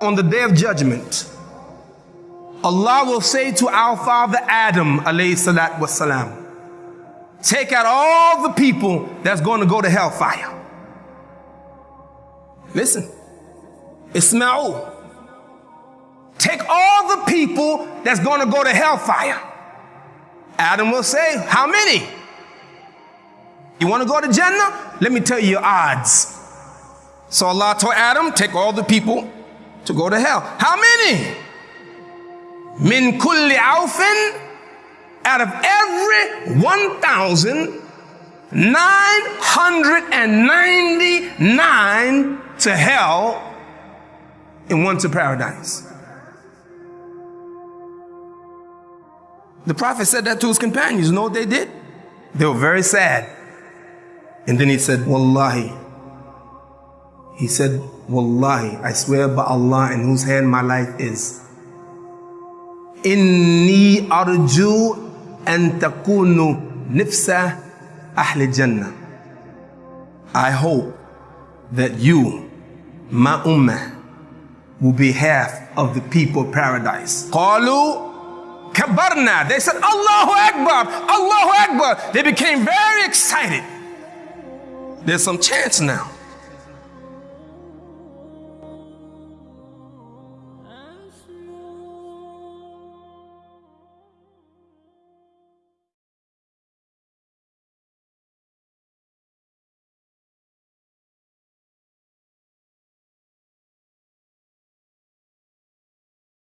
on the day of judgment, Allah will say to our father Adam, wasalam, take out all the people that's going to go to hellfire. Listen, Ismail, take all the people that's going to go to hellfire. Adam will say, How many? You want to go to Jannah? Let me tell you your odds. So Allah told Adam, Take all the people to go to hell. How many? Min kulli aufin, out of every 1,999 to hell and one to paradise. The prophet said that to his companions. You know what they did? They were very sad. And then he said, Wallahi. He said, Wallahi, I swear by Allah in whose hand my life is. Inni arju antakunu nifsa ahli jannah. I hope that you, my ummah, will be half of the people of paradise. Qalu kabarna. They said, Allahu Akbar, Allahu Akbar. They became very excited. There's some chance now.